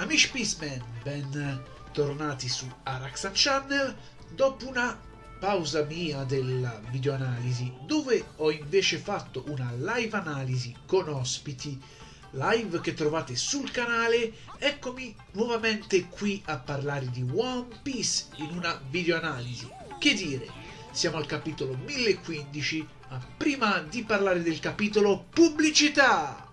Amici Peaceman, ben tornati su Araxan Channel. Dopo una pausa mia della videoanalisi dove ho invece fatto una live analisi con ospiti live che trovate sul canale eccomi nuovamente qui a parlare di One Piece in una videoanalisi. Che dire? Siamo al capitolo 1015 ma prima di parlare del capitolo pubblicità.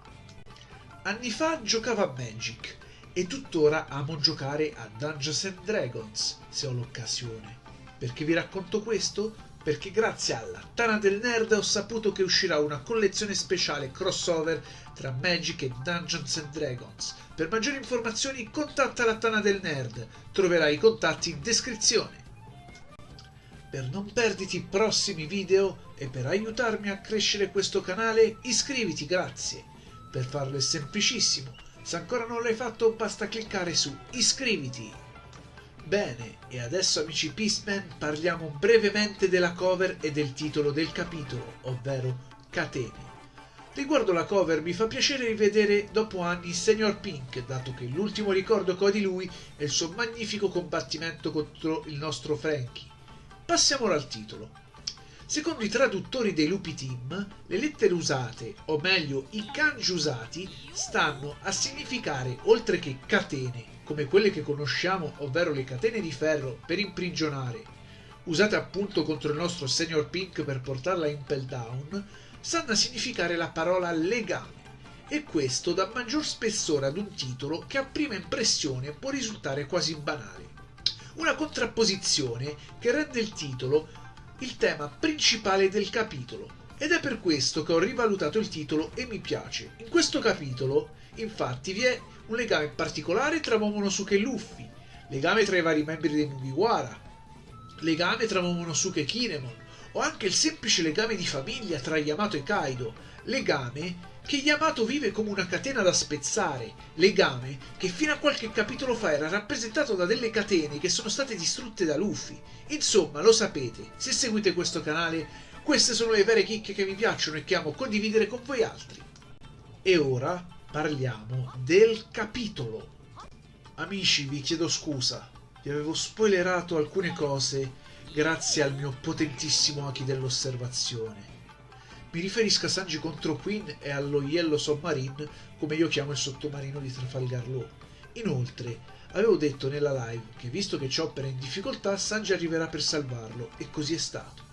Anni fa giocavo a Magic e tuttora amo giocare a Dungeons and Dragons se ho l'occasione. Perché vi racconto questo? Perché grazie alla Tana del Nerd ho saputo che uscirà una collezione speciale crossover tra Magic e Dungeons and Dragons. Per maggiori informazioni contatta la Tana del Nerd, troverai i contatti in descrizione. Per non perditi i prossimi video e per aiutarmi a crescere questo canale iscriviti, grazie. Per farlo è semplicissimo se ancora non l'hai fatto basta cliccare su iscriviti. Bene, e adesso amici Peaceman parliamo brevemente della cover e del titolo del capitolo, ovvero Catene. Riguardo la cover mi fa piacere rivedere dopo anni Senior Pink, dato che l'ultimo ricordo che ho di lui è il suo magnifico combattimento contro il nostro Frankie. Passiamo al titolo. Secondo i traduttori dei Lupi Team, le lettere usate, o meglio i kanji usati, stanno a significare, oltre che catene, come quelle che conosciamo, ovvero le catene di ferro per imprigionare, usate appunto contro il nostro Senior Pink per portarla in Impel Down, stanno a significare la parola legame. E questo dà maggior spessore ad un titolo che a prima impressione può risultare quasi banale. Una contrapposizione che rende il titolo il tema principale del capitolo. Ed è per questo che ho rivalutato il titolo e mi piace. In questo capitolo, infatti, vi è un legame particolare tra Momonosuke e Luffy, legame tra i vari membri dei Mugiwara, legame tra Momonosuke e Kinemon, o anche il semplice legame di famiglia tra Yamato e Kaido, legame che Yamato vive come una catena da spezzare, legame che fino a qualche capitolo fa era rappresentato da delle catene che sono state distrutte da Luffy. Insomma, lo sapete, se seguite questo canale, queste sono le vere chicche che mi piacciono e che amo condividere con voi altri. E ora parliamo del capitolo. Amici, vi chiedo scusa, vi avevo spoilerato alcune cose grazie al mio potentissimo Aki dell'osservazione mi riferisco a Sanji contro Queen e allo Yellow Submarine, come io chiamo il sottomarino di Trafalgar Law. Inoltre, avevo detto nella live che visto che Chopper è in difficoltà, Sanji arriverà per salvarlo, e così è stato.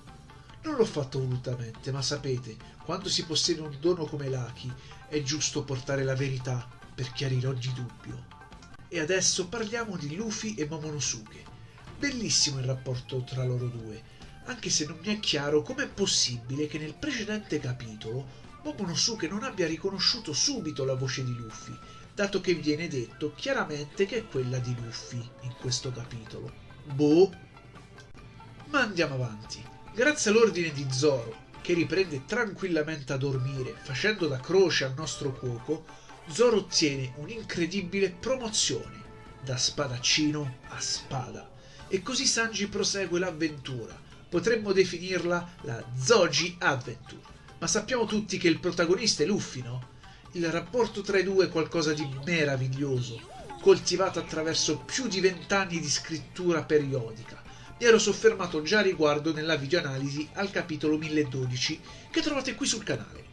Non l'ho fatto volutamente, ma sapete, quando si possiede un dono come l'Aki, è giusto portare la verità per chiarire ogni dubbio. E adesso parliamo di Luffy e Momonosuke. Bellissimo il rapporto tra loro due, anche se non mi è chiaro com'è possibile che nel precedente capitolo Momonosuke non abbia riconosciuto subito la voce di Luffy, dato che viene detto chiaramente che è quella di Luffy in questo capitolo. Boh. Ma andiamo avanti. Grazie all'ordine di Zoro, che riprende tranquillamente a dormire facendo da croce al nostro cuoco, Zoro ottiene un'incredibile promozione da spadaccino a spada. E così Sanji prosegue l'avventura, potremmo definirla la Zoji Adventure. Ma sappiamo tutti che il protagonista è Luffy, no? Il rapporto tra i due è qualcosa di meraviglioso, coltivato attraverso più di vent'anni di scrittura periodica. Mi ero soffermato già a riguardo nella videoanalisi al capitolo 1012 che trovate qui sul canale.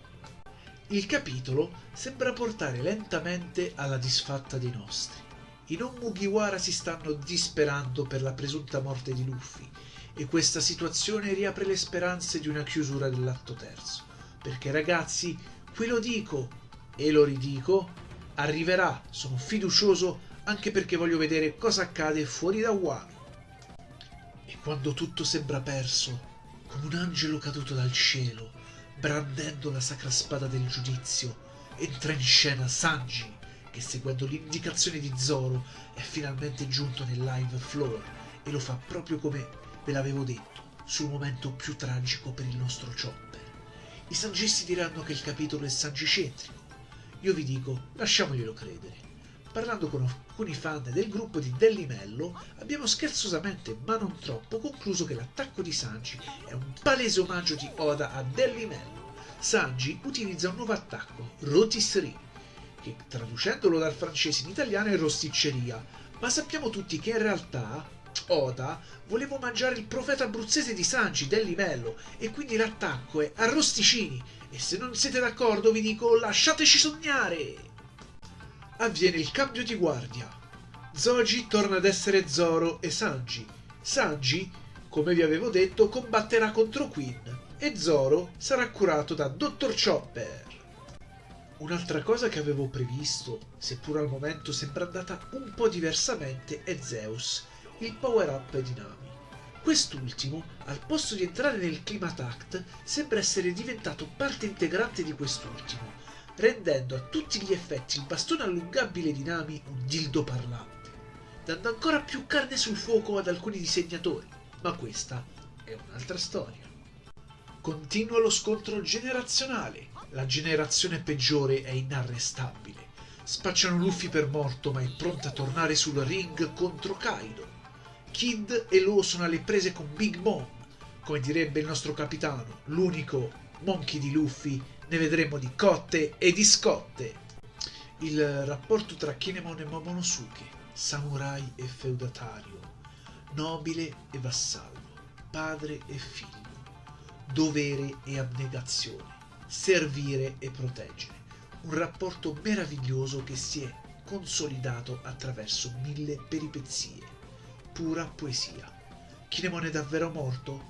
Il capitolo sembra portare lentamente alla disfatta dei nostri. I non Mugiwara si stanno disperando per la presunta morte di Luffy e questa situazione riapre le speranze di una chiusura dell'atto terzo. Perché ragazzi, qui lo dico e lo ridico, arriverà, sono fiducioso anche perché voglio vedere cosa accade fuori da Wano. E quando tutto sembra perso, come un angelo caduto dal cielo, brandendo la sacra spada del giudizio, entra in scena Sanji, che seguendo l'indicazione di Zoro è finalmente giunto nel live floor e lo fa proprio come Ve l'avevo detto, sul momento più tragico per il nostro Chopper. I sangisti diranno che il capitolo è sangicentrico. Io vi dico, lasciamoglielo credere. Parlando con alcuni fan del gruppo di Dellimello, abbiamo scherzosamente, ma non troppo, concluso che l'attacco di Sanji è un palese omaggio di Oda a Dellimello. Sanji utilizza un nuovo attacco, Rotisserie, che traducendolo dal francese in italiano è rosticceria, ma sappiamo tutti che in realtà Oda voleva mangiare il profeta abruzzese di Sanji del livello e quindi l'attacco è arrosticini e se non siete d'accordo vi dico lasciateci sognare! Avviene il cambio di guardia. Zoji torna ad essere Zoro e Sanji. Sanji, come vi avevo detto, combatterà contro Queen e Zoro sarà curato da Dr. Chopper. Un'altra cosa che avevo previsto, seppur al momento sembra andata un po' diversamente, è Zeus, il power-up di Nami. Quest'ultimo, al posto di entrare nel Climatact, sembra essere diventato parte integrante di quest'ultimo, rendendo a tutti gli effetti il bastone allungabile di Nami un dildo parlante, dando ancora più carne sul fuoco ad alcuni disegnatori, ma questa è un'altra storia. Continua lo scontro generazionale. La generazione peggiore è inarrestabile. Spacciano Luffy per morto, ma è pronta a tornare sul ring contro Kaido. Kid e Lo sono alle prese con Big Mom. Come direbbe il nostro capitano, l'unico monkey di Luffy, ne vedremo di cotte e di scotte. Il rapporto tra Kinemon e Momonosuke, samurai e feudatario, nobile e vassallo, padre e figlio dovere e abnegazione, servire e proteggere. Un rapporto meraviglioso che si è consolidato attraverso mille peripezie. Pura poesia. Kinemon è davvero morto?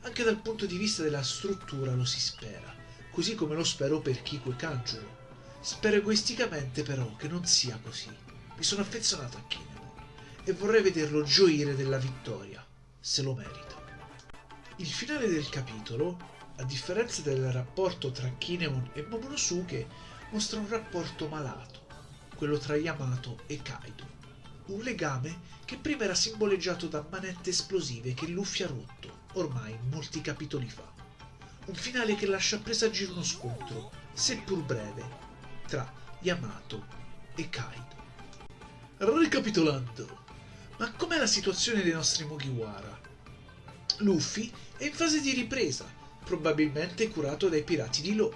Anche dal punto di vista della struttura lo si spera, così come lo spero per Kiko e Kanjuro. Spero egoisticamente però che non sia così. Mi sono affezionato a Kinemon e vorrei vederlo gioire della vittoria, se lo merita. Il finale del capitolo, a differenza del rapporto tra Kinemon e Momonosuke, mostra un rapporto malato, quello tra Yamato e Kaido. Un legame che prima era simboleggiato da manette esplosive che Luffy ha rotto, ormai molti capitoli fa. Un finale che lascia presagire uno scontro, seppur breve, tra Yamato e Kaido. Ricapitolando, ma com'è la situazione dei nostri Mugiwara? Luffy è in fase di ripresa, probabilmente curato dai pirati di Law.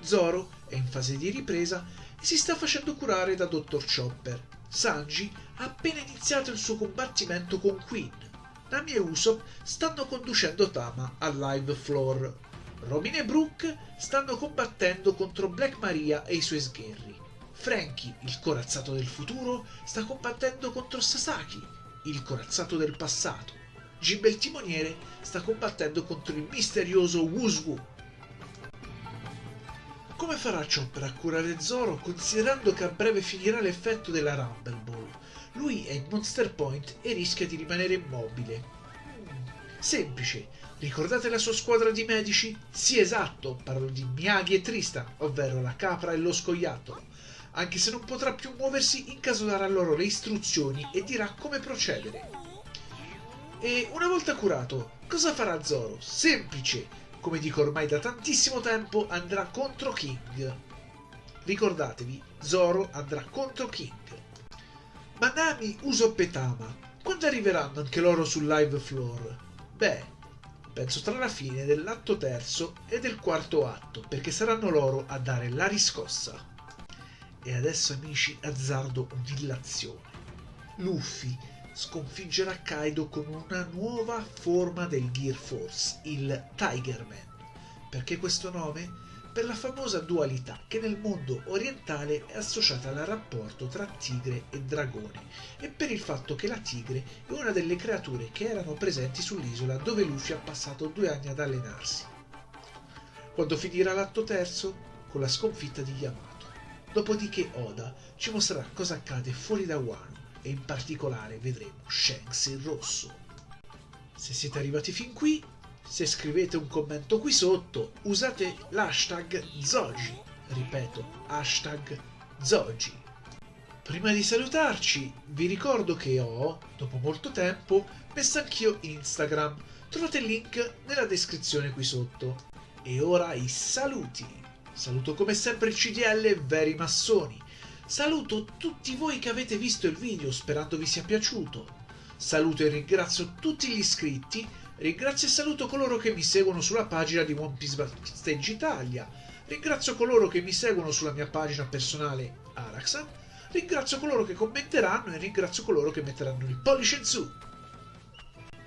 Zoro è in fase di ripresa e si sta facendo curare da Dr. Chopper. Sanji ha appena iniziato il suo combattimento con Queen. Nami e Usopp stanno conducendo Tama al live floor. Robin e Brooke stanno combattendo contro Black Maria e i suoi sgherri. Frankie, il corazzato del futuro, sta combattendo contro Sasaki, il corazzato del passato. Jimbe il timoniere sta combattendo contro il misterioso Wuswu. Come farà Chopper a curare Zoro considerando che a breve finirà l'effetto della Rumble Ball? Lui è in Monster Point e rischia di rimanere immobile. Semplice. Ricordate la sua squadra di medici? Sì, esatto, parlo di Miyagi e Tristan, ovvero la capra e lo scoiattolo. Anche se non potrà più muoversi, in caso darà loro le istruzioni e dirà come procedere. E una volta curato, cosa farà Zoro? Semplice, come dico ormai da tantissimo tempo, andrà contro King. Ricordatevi, Zoro andrà contro King. Ma Nami, Usopp e Tama, quando arriveranno anche loro sul live floor? Beh, penso tra la fine dell'atto terzo e del quarto atto, perché saranno loro a dare la riscossa. E adesso amici azzardo un'illazione. Luffy sconfiggerà Kaido con una nuova forma del Gear Force, il Tiger Man. Perché questo nome? Per la famosa dualità che nel mondo orientale è associata al rapporto tra tigre e dragone e per il fatto che la tigre è una delle creature che erano presenti sull'isola dove Luffy ha passato due anni ad allenarsi. Quando finirà l'atto terzo? Con la sconfitta di Yamato. Dopodiché Oda ci mostrerà cosa accade fuori da Wano e in particolare vedremo Shanks in rosso. Se siete arrivati fin qui, se scrivete un commento qui sotto, usate l'hashtag Zoji. Ripeto, hashtag Zoji. Prima di salutarci, vi ricordo che ho, dopo molto tempo, messo anch'io Instagram. Trovate il link nella descrizione qui sotto. E ora i saluti. Saluto come sempre il CDL Veri Massoni. Saluto tutti voi che avete visto il video sperando vi sia piaciuto. Saluto e ringrazio tutti gli iscritti. Ringrazio e saluto coloro che mi seguono sulla pagina di One Piece Stage Italia. Ringrazio coloro che mi seguono sulla mia pagina personale Araxan, ringrazio coloro che commenteranno e ringrazio coloro che metteranno il pollice in su.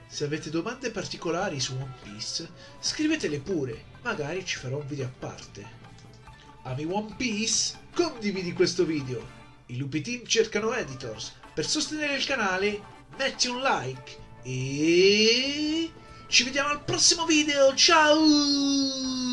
Se avete domande particolari su One Piece, scrivetele pure, magari ci farò un video a parte. Ami One Piece? Condividi questo video! I Lupi Team cercano editors. Per sostenere il canale, metti un like e ci vediamo al prossimo video. Ciao!